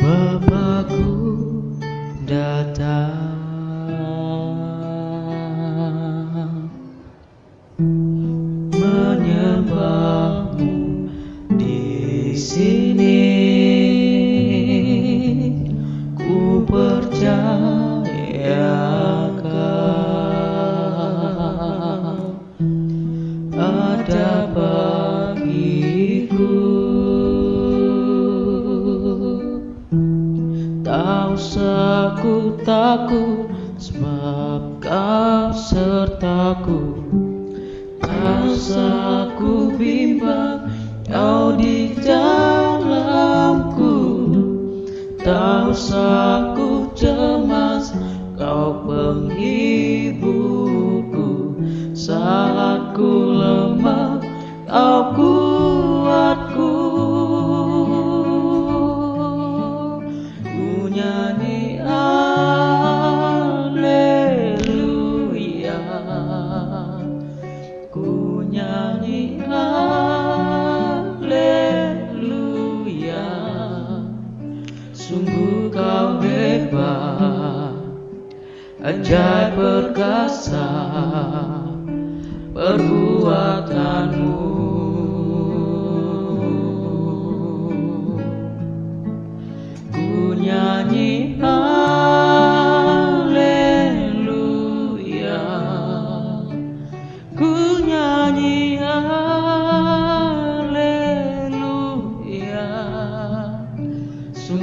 Bapakku datang. Ku takut sebab kau sertaku. Tak usah ku bimbang kau di dalamku. Tak usah ku cemas kau penghiburku sungguh kau hebat ajaib perkasa perbuatanmu. Ku nyanyi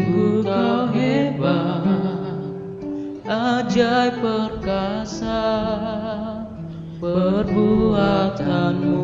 sungguh kau hebat ajaib perkasa perbuatanmu